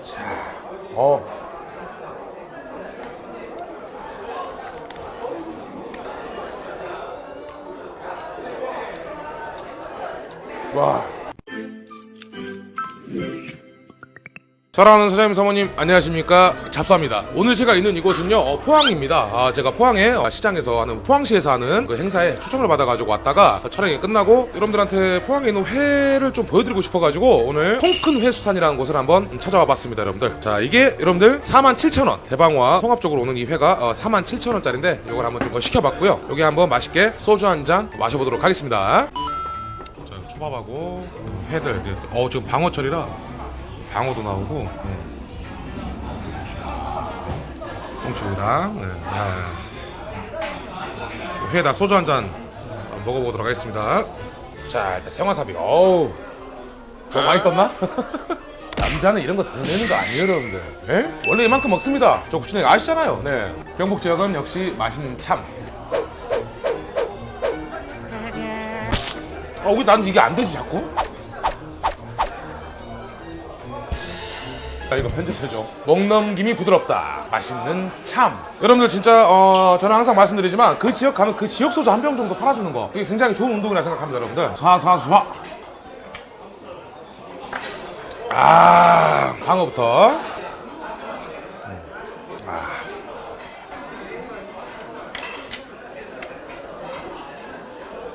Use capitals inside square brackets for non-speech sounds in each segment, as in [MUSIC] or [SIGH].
자, 어. 와. 사랑하는 사장님 사모님 안녕하십니까? 잡사입니다. 오늘 제가 있는 이곳은요 어, 포항입니다. 아, 제가 포항에 어, 시장에서 하는 포항시에서 하는 그 행사에 초청을 받아가지고 왔다가 촬영이 끝나고 여러분들한테 포항에 있는 회를 좀 보여드리고 싶어가지고 오늘 통큰 회수산이라는 곳을 한번 찾아와 봤습니다 여러분들. 자 이게 여러분들 47,000원. 대방와 통합적으로 오는 이 회가 어, 47,000원짜리인데 이걸 한번 좀 시켜봤고요. 여기 한번 맛있게 소주 한 잔 마셔보도록 하겠습니다. 자 초밥하고 회들. 어 지금 방어철이라 방어도 나오고 네. 야, 야. 회에다 소주 한 잔 먹어보도록 하겠습니다 자 일단 생화사비 어우 너무 많이 떴나? [LAUGHS] 남자는 이런 거 드러내는 거 아니에요 여러분들 예? 원래 이만큼 먹습니다 저 구친이 아시잖아요 네. 경북 지역은 역시 맛있는 참 아, 왜난 이게 안 되지 자꾸? 자 이거 편집해줘 먹넘김이 부드럽다 맛있는 참 여러분들 진짜 어, 저는 항상 말씀드리지만 그 지역 가면 그 지역 소주 한 병 정도 팔아주는 거 이게 굉장히 좋은 운동이라 생각합니다 여러분들 사사수화 아 방어부터 음. 아.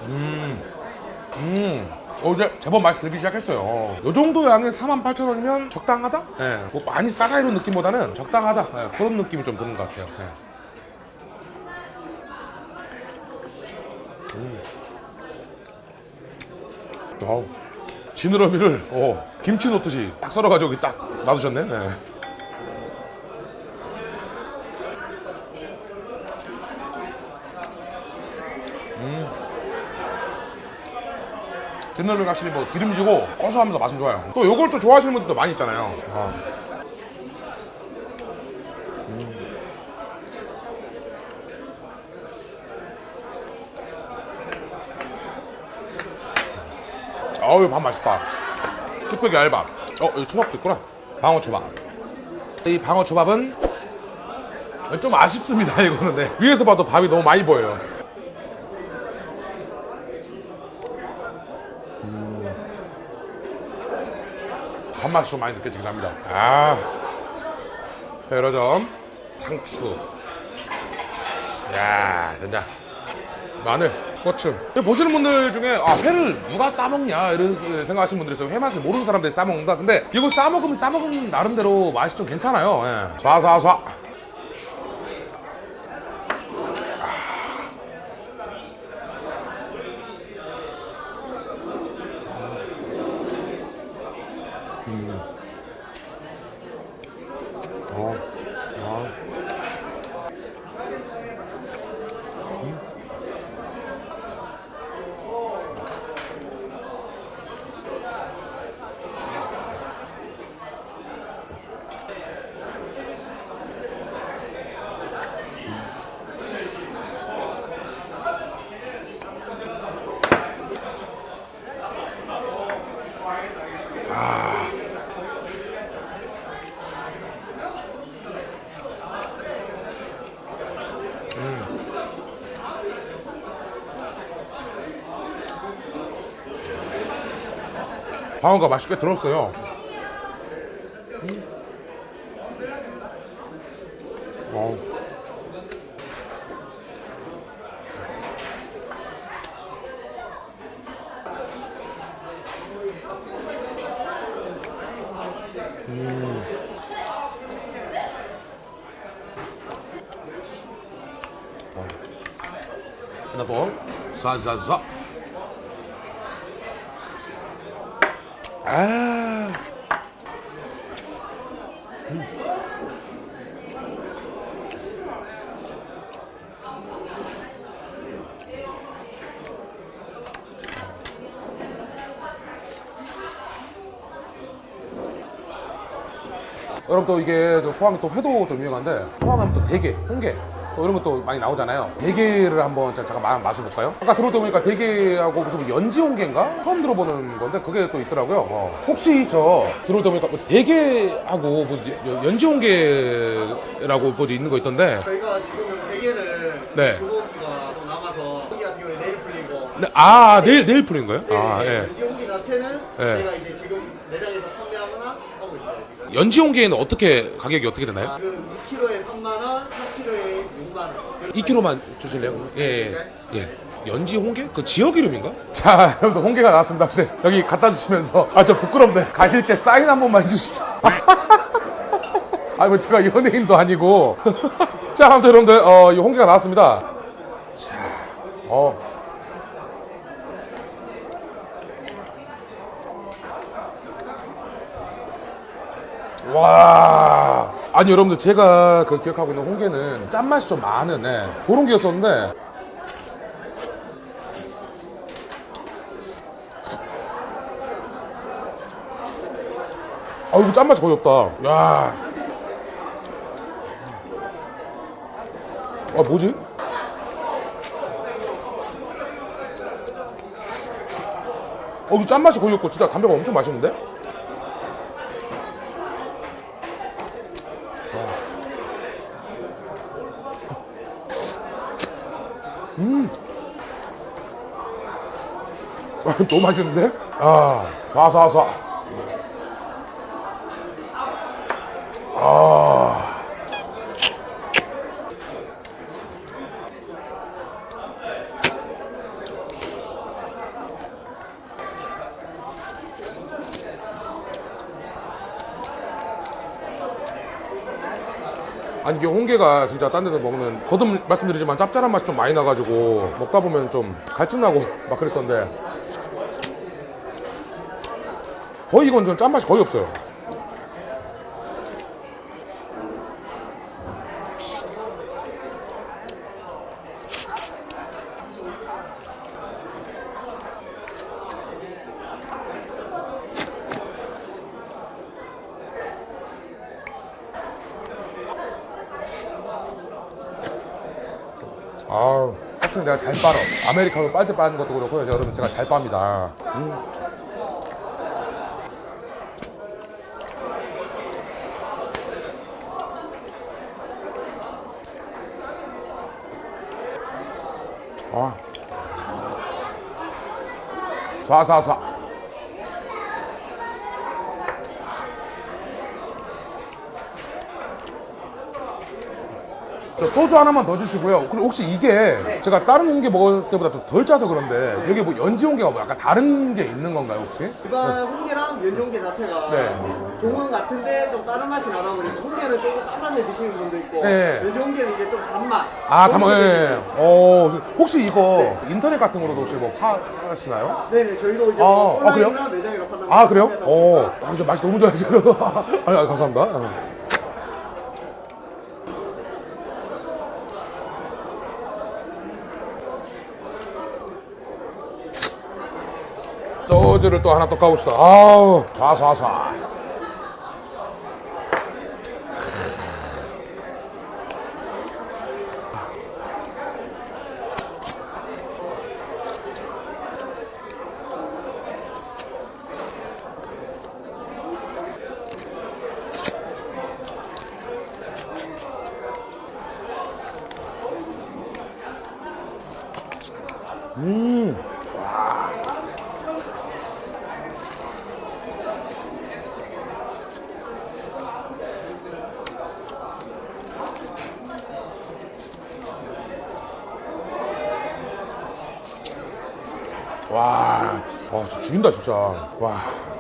음. 음. 어, 이제 제법 맛이 들기 시작했어요. 요 정도 양의 48,000원이면 적당하다? 예. 뭐 많이 싸다 이런 느낌보다는 적당하다. 예, 그런 느낌이 좀 드는 것 같아요. 예. 음. 어우, 지느러미를 어, 김치 넣듯이 딱 썰어가지고 딱 놔두셨네. 예. 지느러미가 확실히 뭐 기름지고 고소하면서 맛은 좋아요. 또 요걸 또 좋아하시는 분들도 많이 있잖아요. 아. 음. 어우 밥 맛있다. 뚝배기 알밥. 어 여기 초밥도 있구나. 방어 초밥. 이 방어 초밥은 좀 아쉽습니다 [LAUGHS] 이거는 네. 위에서 봐도 밥이 너무 많이 보여요. 밥맛이 좀 많이 느껴지긴 합니다. 아, 회로점, 상추. 야, 된다. 마늘, 고추. 보시는 분들 중에 아, 회를 누가 싸먹냐 이런 생각하시는 분들이 있어요. 회 맛을 모르는 사람들이 싸먹는다. 근데 이거 싸먹으면 싸먹으면 나름대로 맛이 좀 괜찮아요. 예. 쏴쏴쏴. 방어가 맛있게 들었어요. 음. 음. 어. 하나 더. 쏴쏴쏴. 아. 여러분 또 이게 저 포항이 또 회도 좀 유명한데 포항하면 또 대게, 홍게 또 이런 것도 많이 나오잖아요. 대게를 한번 자- 잠깐 마- 맛을 볼까요? 아까 들어다 보니까 대게하고 무슨 뭐 연지 홍게인가? 처음 들어보는 건데 그게 또 있더라고요. 어. 혹시 저 들어다 보니까 뭐 대게하고 뭐 연- 연지 홍게라고 뭐 있는 거 있던데. 저희가 지금은 대게는 네. 또 남아서 고기 같은 경우에 내일 풀리고 네, 아 내일 내일 풀인 거예요? 아 예. 연지고기 자체는 네. 저희가 이제 지금 매장에서 판매하거나 하고 있어요 지금 연지 홍게는 어떻게 가격이 어떻게 되나요? 지금 2kg에 3만 원, 4kg에 6만 원 2kg만 주실래요? 예, 예. 예. 연지 홍게? 그 지역 이름인가? 자, 여러분들 홍게가 나왔습니다. 근데 여기 갖다 주시면서 아, 저 부끄럽네. 가실 때 사인 한 번만 해주시죠. [LAUGHS] 아, 뭐 제가 연예인도 아니고. [LAUGHS] 자, 아무튼 여러분들 어, 이 홍게가 나왔습니다. 자, 어. 와. 아니 여러분들 제가 그 기억하고 있는 홍게는 짠맛이 좀 많은 예, 그런 게였었는데 아 이거 짠맛이 거의 없다 야. 아 뭐지? 어 이거 짠맛이 거의 없고 진짜 담배가 엄청 맛있는데? [LAUGHS] 너무 맛있는데? 아, 쏴쏴쏴. 아. 아니 이게 홍게가 진짜 딴 데서 먹는 거듭 말씀드리지만 짭짤한 맛이 좀 많이 나가지고 먹다 보면 좀 갈증나고 [LAUGHS] 막 그랬었는데 거의 이건 좀 짠맛이 거의 없어요. 아우 확실히 내가 잘 빨어 아메리카노 빨대 빠는 것도 그렇고요. 여러분 제가 잘 빱니다. 음. さあ、さ、 저 소주 하나만 더 주시고요. 그리고 혹시 이게 제가 다른 홍게 먹을 때보다 좀 덜 짜서 그런데 여기 뭐 연지 홍게가 뭐 약간 다른 게 있는 건가요 혹시? 일반 홍게랑 연지 홍게 자체가 네. 종은 같은데 좀 다른 맛이 나다 보니까 홍게는 조금 짠 맛에 드시는 분도 있고 네. 연지 홍게는 이제 좀 단맛 아, 게 예. 어, 혹시 이거 인터넷 같은 거로도 혹시 뭐 파시나요? 네네 저희도 이제 아, 뭐 아, 그래요? 판단 아, 그래요? 어, 아, 저 맛이 너무 좋아요, 지금. [LAUGHS] 아니, 아니, 감사합니다. 어. 소주를 또 하나 또 까봅시다. 아우, 좌사사. 와, 와, 진짜 죽인다, 진짜. 와. 와.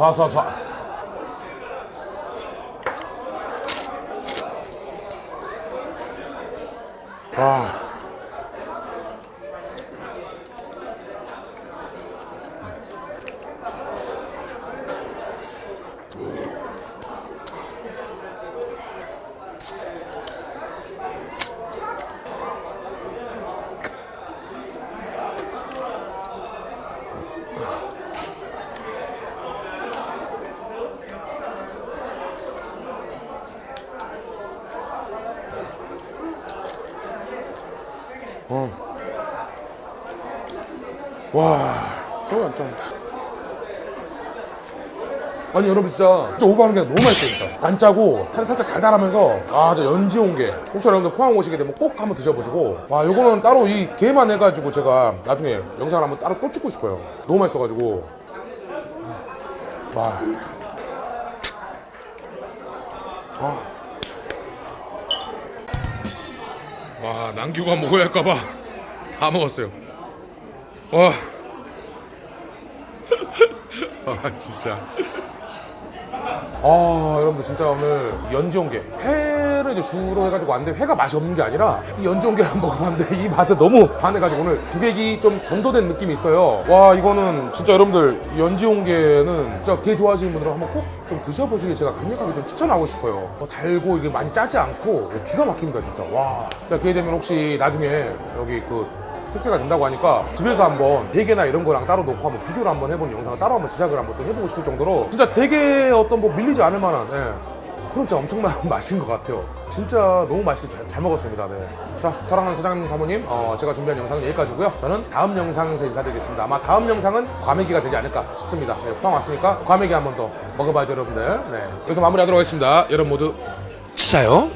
刷刷刷。刷刷 어. 와, 저거 안 짠. 아니 여러분 진짜 진짜 오버하는 게 너무 맛있어요 진짜 안 짜고 살이 살짝 달달하면서 아 진짜 연지 온게 혹시 여러분들 포항 오시게 되면 꼭 한번 드셔보시고 와 요거는 따로 이 게만 해가지고 제가 나중에 영상을 한번 따로 또 찍고 싶어요 너무 맛있어가지고 와 아. 와 남기고 먹어야 할까봐 다 먹었어요 와. [LAUGHS] 아 진짜. 아 여러분들 진짜 오늘 연지 온게 회를 이제 주로 해가지고 왔는데 회가 맛이 없는 게 아니라 이 온게를 [LAUGHS] 먹어봤는데 이 맛에 너무 반해가지고 오늘 주객이 좀 전도된 느낌이 있어요. 와 이거는 진짜 여러분들 연지 온게는 진짜 게 좋아하시는 분들은 한번 꼭 좀 드셔보시길 제가 강력하게 좀 추천하고 싶어요. 뭐 달고 이게 많이 짜지 않고 기가 막힙니다 진짜. 와. 자 기회 되면 혹시 나중에 여기 그 택배가 된다고 하니까 집에서 한번 대게나 이런 거랑 따로 놓고 한번 비교를 한번 해보는 영상을 따로 한번 제작을 한번 또 해보고 싶을 정도로 진짜 되게 어떤 뭐 밀리지 않을 만한 예. 진짜 엄청난 [LAUGHS] 맛인 것 같아요. 진짜 너무 맛있게 잘, 잘 먹었습니다. 네. 자, 사랑하는 사장님 사모님, 어, 제가 준비한 영상은 여기까지고요. 저는 다음 영상에서 인사드리겠습니다. 아마 다음 영상은 과메기가 되지 않을까 싶습니다. 네, 포항 왔으니까 과메기 한 번 더 먹어봐야죠, 여러분들. 네. 여기서 마무리하도록 하겠습니다. 여러분 모두 치자요.